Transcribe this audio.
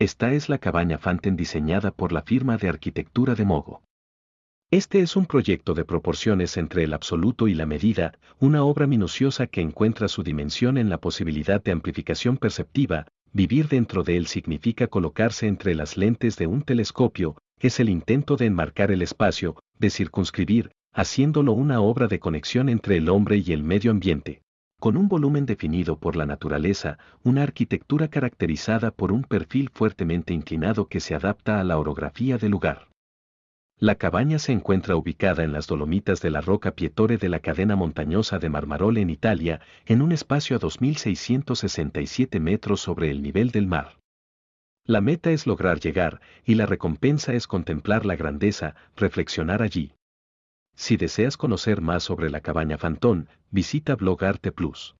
Esta es la cabaña Fanten diseñada por la firma de arquitectura de Mogo. Este es un proyecto de proporciones entre el absoluto y la medida, una obra minuciosa que encuentra su dimensión en la posibilidad de amplificación perceptiva, vivir dentro de él significa colocarse entre las lentes de un telescopio, es el intento de enmarcar el espacio, de circunscribir, haciéndolo una obra de conexión entre el hombre y el medio ambiente. Con un volumen definido por la naturaleza, una arquitectura caracterizada por un perfil fuertemente inclinado que se adapta a la orografía del lugar. La cabaña se encuentra ubicada en las Dolomitas de la Roca Pietore de la cadena montañosa de Marmarole en Italia, en un espacio a 2.667 metros sobre el nivel del mar. La meta es lograr llegar, y la recompensa es contemplar la grandeza, reflexionar allí. Si deseas conocer más sobre la cabaña Fantón, visita Blog Arte Plus.